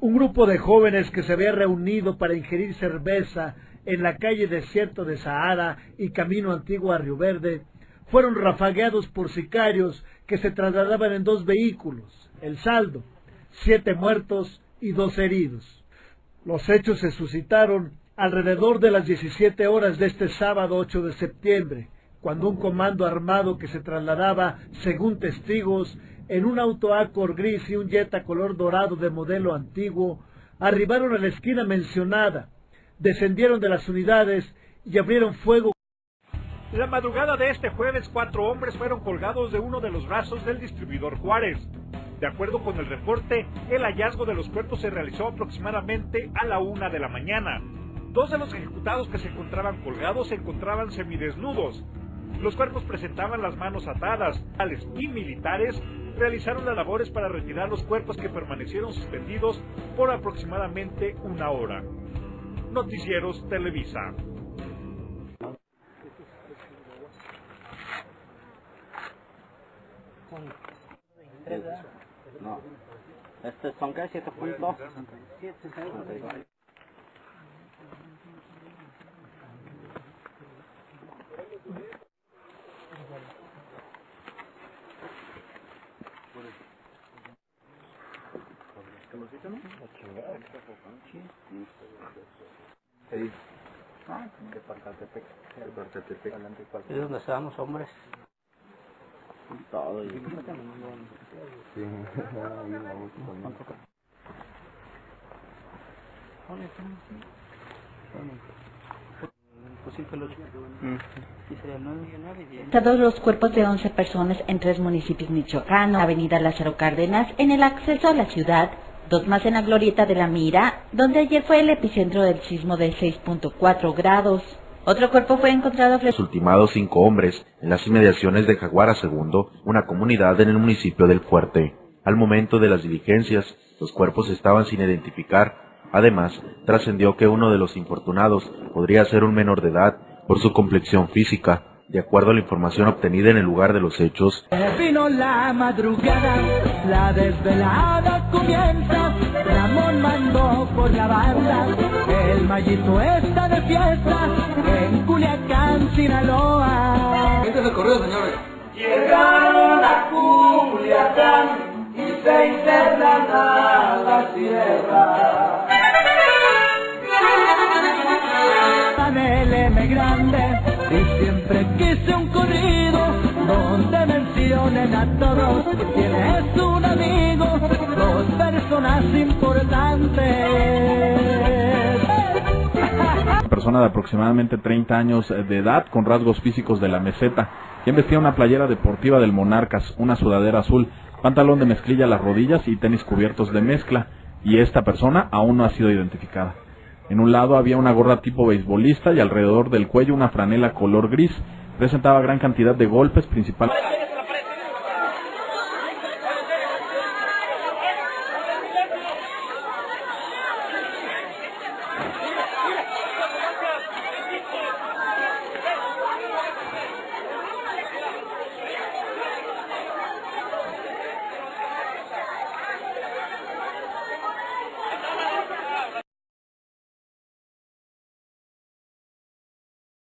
Un grupo de jóvenes que se había reunido para ingerir cerveza en la calle desierto de Sahara y camino antiguo a Río Verde, fueron rafagueados por sicarios que se trasladaban en dos vehículos. El saldo, siete muertos y dos heridos. Los hechos se suscitaron alrededor de las 17 horas de este sábado 8 de septiembre, cuando un comando armado que se trasladaba, según testigos, en un auto Accord gris y un Jetta color dorado de modelo antiguo, arribaron a la esquina mencionada, descendieron de las unidades y abrieron fuego. La madrugada de este jueves, cuatro hombres fueron colgados de uno de los brazos del distribuidor Juárez. De acuerdo con el reporte, el hallazgo de los cuerpos se realizó aproximadamente a la una de la mañana. Dos de los ejecutados que se encontraban colgados se encontraban semidesnudos. Los cuerpos presentaban las manos atadas. Tales y militares realizaron las labores para retirar los cuerpos que permanecieron suspendidos por aproximadamente una hora. Noticieros Televisa. No. Este son qué? 7.2. Es donde estábamos hombres. Todo. Sí, Todos los cuerpos de 11 personas en tres municipios michoacanos, Avenida Lázaro Cárdenas, en el acceso a la ciudad, dos más en la glorieta de la Mira, donde ayer fue el epicentro del sismo de 6.4 grados. Otro cuerpo fue encontrado... Los ultimados cinco hombres en las inmediaciones de Jaguara II, una comunidad en el municipio del Fuerte. Al momento de las diligencias, los cuerpos estaban sin identificar. Además, trascendió que uno de los infortunados podría ser un menor de edad por su complexión física, de acuerdo a la información obtenida en el lugar de los hechos. Vino la madrugada, la desvelada comienza, Ramón mandó por la banda, el mallito está de fiesta, en Culiacán, Sinaloa. Este es el correo, señores. Llegaron a Culiacán y se internan a la M grande, y siempre quise un corrido donde mencionen a todos quién es un amigo, dos personas importantes. Una persona de aproximadamente 30 años de edad con rasgos físicos de la meseta, quien vestía una playera deportiva del Monarcas, una sudadera azul, pantalón de mezclilla a las rodillas y tenis cubiertos de mezcla, y esta persona aún no ha sido identificada. En un lado había una gorra tipo beisbolista y alrededor del cuello una franela color gris. Presentaba gran cantidad de golpes, principalmente